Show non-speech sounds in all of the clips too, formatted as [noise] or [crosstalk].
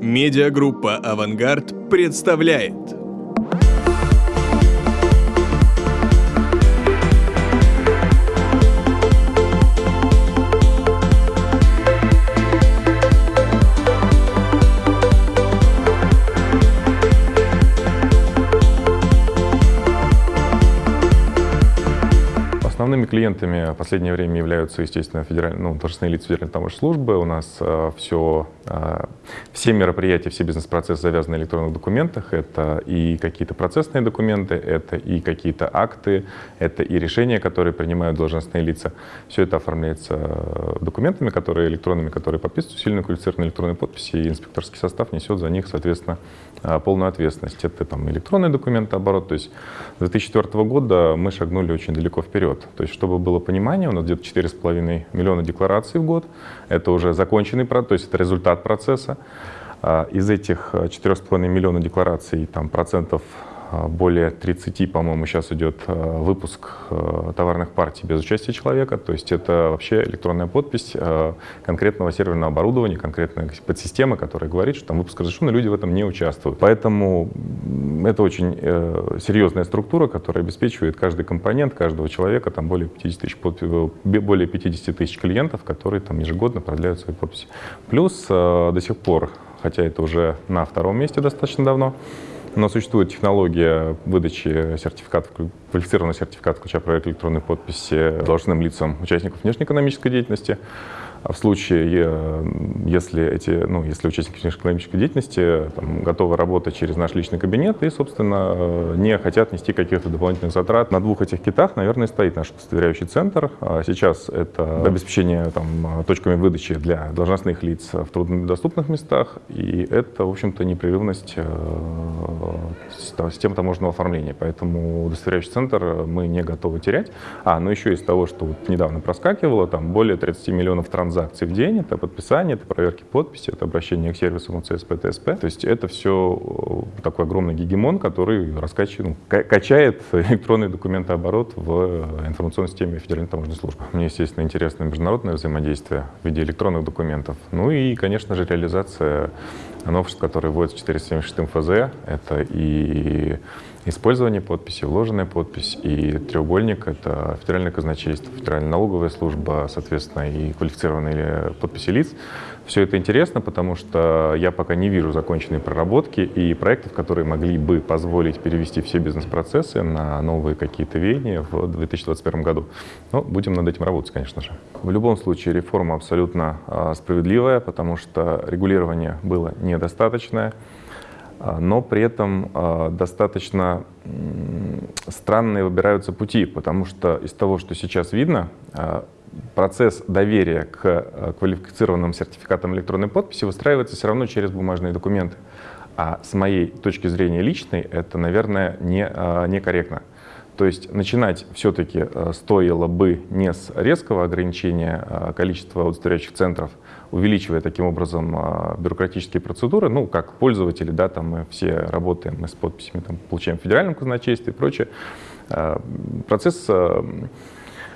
Медиагруппа «Авангард» представляет. Основными клиентами в последнее время являются, естественно, федеральные, ну, должностные лица Федеральной таможенной службы. У нас э, все, э, все мероприятия, все бизнес-процессы завязаны на электронных документах. Это и какие-то процессные документы, это и какие-то акты, это и решения, которые принимают должностные лица. Все это оформляется документами, которые электронными, которые подписываются усиленной квалифицированной электронной подписи, и инспекторский состав несет за них, соответственно, э, полную ответственность. Это там электронные документы, оборот. То есть с 2004 года мы шагнули очень далеко вперед. То есть, чтобы было понимание, у нас где-то 4,5 миллиона деклараций в год. Это уже законченный процесс, то есть это результат процесса. А, из этих 4,5 миллиона деклараций там, процентов более 30, по-моему, сейчас идет а, выпуск а, товарных партий без участия человека. То есть это вообще электронная подпись конкретного серверного оборудования, конкретной подсистемы, которая говорит, что там выпуск разрешен, но люди в этом не участвуют. Поэтому это очень э, серьезная структура, которая обеспечивает каждый компонент каждого человека, там более 50 тысяч, более 50 тысяч клиентов, которые там ежегодно продляют свои подписи. Плюс до сих пор, хотя это уже на втором месте достаточно давно, но существует технология выдачи сертификатов, квалифицированного сертификата ключа проекта электронной подписи должностным лицам участников внешнеэкономической деятельности. А в случае, э, если, эти, ну, если участники экономической деятельности там, готовы работать через наш личный кабинет и, собственно, э, не хотят нести каких-то дополнительных затрат, на двух этих китах, наверное, стоит наш удостоверяющий центр. А сейчас это обеспечение там, точками выдачи для должностных лиц в труднодоступных местах, и это, в общем-то, непрерывность э, системы таможенного оформления. Поэтому удостоверяющий центр мы не готовы терять. А, ну еще из того, что вот недавно проскакивало, там более 30 миллионов транзакций транзакций в день, это подписание, это проверки подписи, это обращение к сервису МЦСП, ТСП. То есть это все э, такой огромный гегемон, который раскачивает, ну, качает [laughs] электронный документооборот в информационной системе Федеральной таможенной службы. Мне, естественно, интересно международное взаимодействие в виде электронных документов. Ну и, конечно же, реализация новшеств, которые вводятся 476 ФЗ. Это и использование подписи, вложенная подпись и треугольник — это федеральное казначейство, федеральная налоговая служба, соответственно, и квалифицированные подписи лиц. Все это интересно, потому что я пока не вижу законченной проработки и проектов, которые могли бы позволить перевести все бизнес-процессы на новые какие-то веяния в 2021 году. Но будем над этим работать, конечно же. В любом случае реформа абсолютно а, справедливая, потому что регулирование было недостаточное. А, но при этом а, достаточно странные выбираются пути, потому что из того, что сейчас видно, процесс доверия к квалифицированным сертификатам электронной подписи выстраивается все равно через бумажные документы. А с моей точки зрения личной это, наверное, не, некорректно. То есть начинать все-таки стоило бы не с резкого ограничения количества удостоверяющих центров, увеличивая таким образом бюрократические процедуры, ну, как пользователи, да, там мы все работаем, мы с подписями там, получаем в федеральном казначействе и прочее. Процесс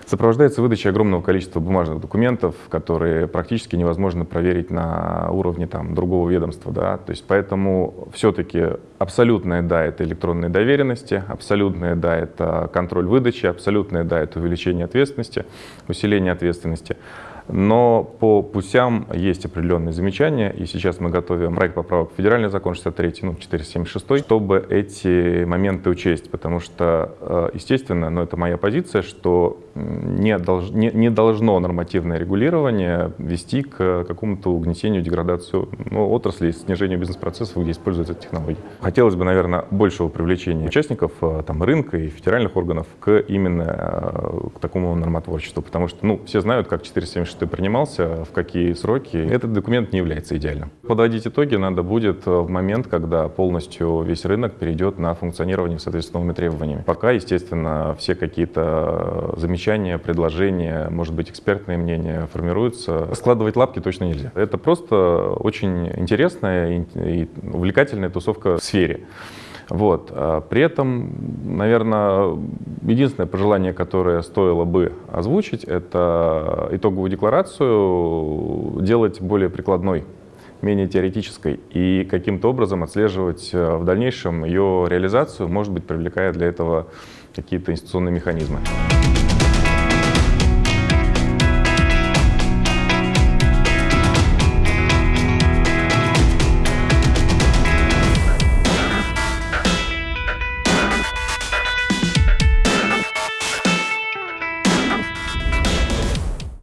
сопровождается выдачей огромного количества бумажных документов, которые практически невозможно проверить на уровне там, другого ведомства. Да? То есть поэтому все-таки абсолютная «да» — это электронные доверенности, абсолютная «да» — это контроль выдачи, абсолютная «да» — это увеличение ответственности, усиление ответственности. Но по путям есть определенные замечания, и сейчас мы готовим проект поправок в федеральный закон 63, ну, 476, чтобы эти моменты учесть, потому что, э, естественно, но это моя позиция, что не, долж, не, не должно нормативное регулирование вести к какому-то угнетению, деградацию ну, отрасли, снижению бизнес-процессов, где используются технологии. Хотелось бы, наверное, большего привлечения участников э, там, рынка и федеральных органов к именно э, к такому нормотворчеству, потому что ну, все знают, как 476 ты принимался, в какие сроки. Этот документ не является идеальным. Подводить итоги надо будет в момент, когда полностью весь рынок перейдет на функционирование с новыми требованиями. Пока, естественно, все какие-то замечания, предложения, может быть, экспертные мнения формируются. Складывать лапки точно нельзя. Это просто очень интересная и увлекательная тусовка в сфере. Вот. А при этом, наверное, единственное пожелание, которое стоило бы озвучить, это итоговую декларацию делать более прикладной. менее теоретической, и каким-то образом отслеживать э, в дальнейшем ее реализацию, может быть, привлекая для этого какие-то институционные механизмы.